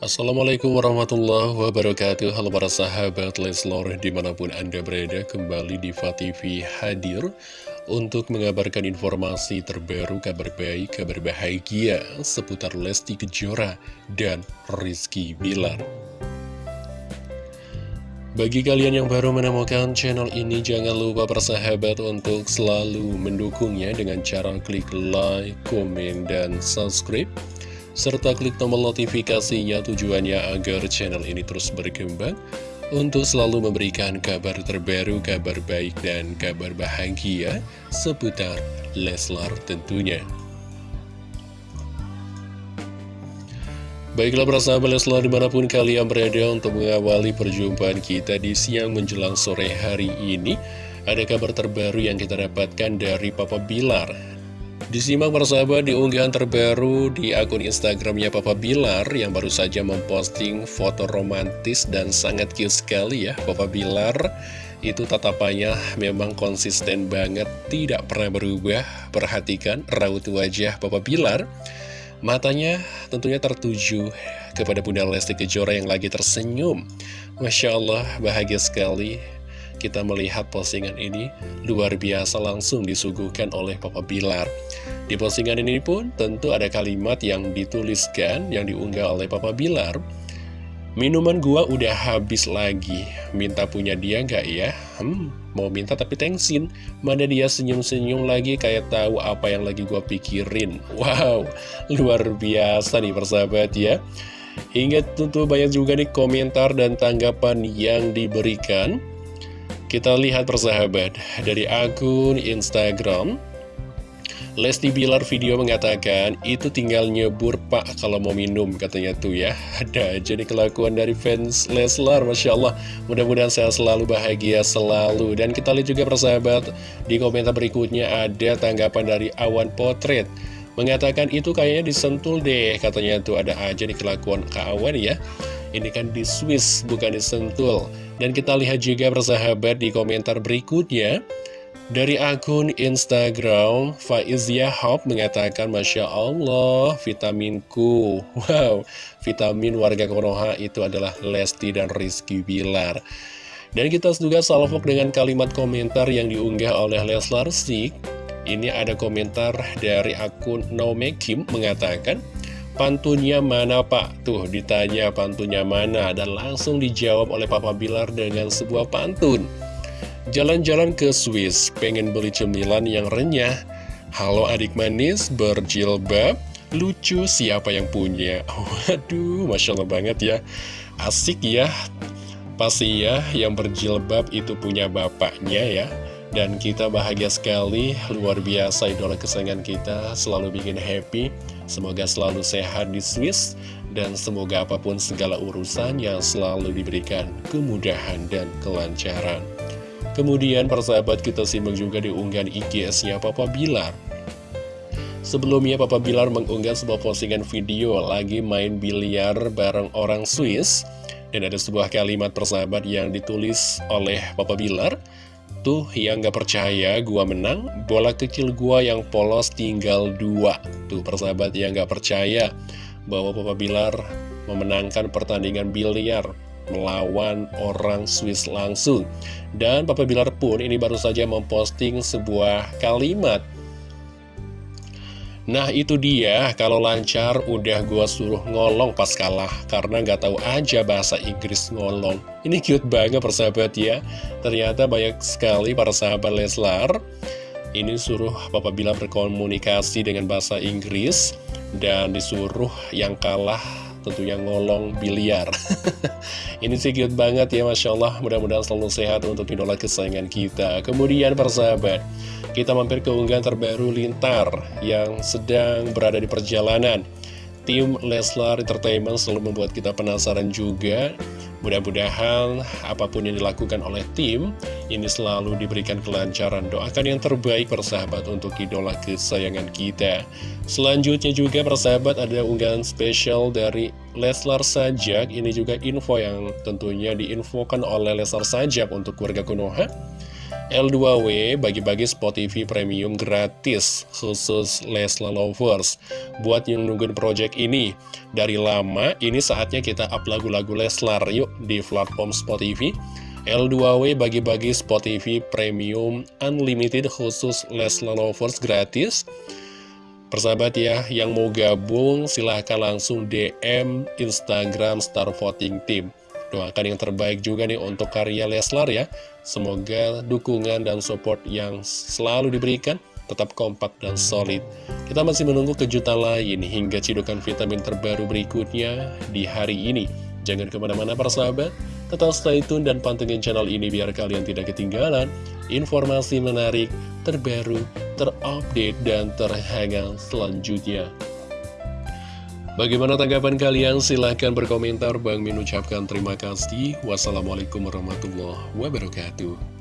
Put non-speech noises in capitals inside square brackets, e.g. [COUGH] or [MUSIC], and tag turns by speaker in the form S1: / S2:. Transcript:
S1: Assalamualaikum warahmatullahi wabarakatuh. Halo para sahabat Leslor di mana pun anda berada kembali di TV hadir Untuk mengabarkan informasi terbaru kabar baik, kabar bahagia seputar Lesti Kejora dan Rizky Bilar. Bagi kalian yang baru menemukan channel ini, jangan lupa persahabat untuk selalu mendukungnya dengan cara klik like, komen, dan subscribe serta klik tombol notifikasinya tujuannya agar channel ini terus berkembang untuk selalu memberikan kabar terbaru, kabar baik, dan kabar bahagia seputar Leslar tentunya. Baiklah persahabat Leslar di mana pun kalian berada untuk mengawali perjumpaan kita di siang menjelang sore hari ini Ada kabar terbaru yang kita dapatkan dari Papa Bilar Disimak persahabat di unggahan terbaru di akun Instagramnya Papa Bilar yang baru saja memposting foto romantis dan sangat cute sekali ya Papa Bilar itu tatapannya memang konsisten banget, tidak pernah berubah. Perhatikan raut wajah Papa Bilar. Matanya tentunya tertuju kepada Bunda Lesti Kejora yang lagi tersenyum. Masya Allah, bahagia sekali kita melihat postingan ini luar biasa langsung disuguhkan oleh Papa Bilar. Di postingan ini pun tentu ada kalimat yang dituliskan, yang diunggah oleh Papa Bilar. Minuman gua udah habis lagi, minta punya dia nggak ya? Hmm, mau minta tapi tengsin. Mana dia senyum-senyum lagi kayak tahu apa yang lagi gua pikirin. Wow, luar biasa nih persahabat ya. Hingga tentu banyak juga nih komentar dan tanggapan yang diberikan. Kita lihat persahabat dari akun Instagram Lesti Bilar video mengatakan itu tinggal nyebur pak kalau mau minum katanya tuh ya. Ada aja nih kelakuan dari fans Leslar Masya Allah. Mudah-mudahan saya selalu bahagia selalu. Dan kita lihat juga persahabat di komentar berikutnya ada tanggapan dari Awan Potret. Mengatakan itu kayaknya disentul deh katanya tuh. Ada aja nih kelakuan kawan ya. Ini kan di Swiss bukan disentul. Dan kita lihat juga bersahabat di komentar berikutnya dari akun Instagram, Faiz Yahab mengatakan, Masya Allah, vitaminku. [LAUGHS] Wow, vitamin warga Konoha itu adalah Lesti dan Rizky Bilar. Dan kita juga salvok dengan kalimat komentar yang diunggah oleh Leslar Sik. Ini ada komentar dari akun Nomekim mengatakan, Pantunnya mana pak? Tuh ditanya pantunnya mana dan langsung dijawab oleh Papa Bilar dengan sebuah pantun. Jalan-jalan ke Swiss, pengen beli cemilan yang renyah. Halo adik manis, berjilbab, lucu siapa yang punya? [LAUGHS] Waduh, Masya Allah banget ya. Asik ya. Pasti ya, yang berjilbab itu punya bapaknya ya. Dan kita bahagia sekali, luar biasa idola kesayangan kita, selalu bikin happy. Semoga selalu sehat di Swiss, dan semoga apa pun segala urusan yang selalu diberikan kemudahan dan kelancaran. Kemudian persahabat kita simak juga di unggahan IGS-nya Papa Bilar. Sebelumnya Papa Bilar mengunggah sebuah postingan video lagi main biliar bareng orang Swiss. Dan ada sebuah kalimat persahabat yang ditulis oleh Papa Bilar. Tuh yang gak percaya gua menang, bola kecil gua yang polos tinggal dua. Tuh persahabat yang gak percaya bahwa Papa Bilar memenangkan pertandingan biliar melawan orang Swiss langsung. Dan Papa Bilar pun ini baru saja memposting sebuah kalimat. Nah itu dia, kalau lancar udah gue suruh ngolong pas kalah. Karena nggak tahu aja bahasa Inggris ngolong. Ini cute banget persahabat ya. Ternyata banyak sekali para sahabat Leslar. Ini suruh Papa Bila berkomunikasi dengan bahasa Inggris. Dan disuruh yang kalah tentunya ngolong biliar. [LAUGHS] Ini sih cute banget ya Masya Allah. Mudah-mudahan selalu sehat untuk idola kesayangan kita. Kemudian persahabat kita mampir ke unggahan terbaru Lintar yang sedang berada di perjalanan. Tim Leslar Entertainment selalu membuat kita penasaran juga. Mudah-mudahan apa pun yang dilakukan oleh tim, ini selalu diberikan kelancaran. Doakan yang terbaik persahabat untuk idola kesayangan kita. Selanjutnya juga persahabat ada unggahan spesial dari Leslar Sajak. Ini juga info yang tentunya diinfokan oleh Leslar Sajak untuk keluarga Konoha. L2W bagi-bagi Spot TV Premium gratis khusus Lesla Lovers. Buat yang nungguin project ini dari lama, ini saatnya kita up lagu-lagu Leslar yuk di platform Spot TV. L2W bagi-bagi Spot TV Premium Unlimited khusus Lesla Lovers gratis. Persahabat ya, yang mau gabung silahkan langsung DM Instagram Star Voting Team. Doakan yang terbaik juga nih untuk karya Leslar ya. Semoga dukungan dan support yang selalu diberikan tetap kompak dan solid. Kita masih menunggu kejutan lain hingga cidukan vitamin terbaru berikutnya di hari ini. Jangan ke mana-mana para sahabat, tetap stay tune dan pantengin channel ini biar kalian tidak ketinggalan informasi menarik, terbaru, terupdate, dan terhangat selanjutnya. Bagaimana tanggapan kalian? Silahkan berkomentar. Bang Min ucapkan terima kasih. Wassalamualaikum warahmatullahi wabarakatuh.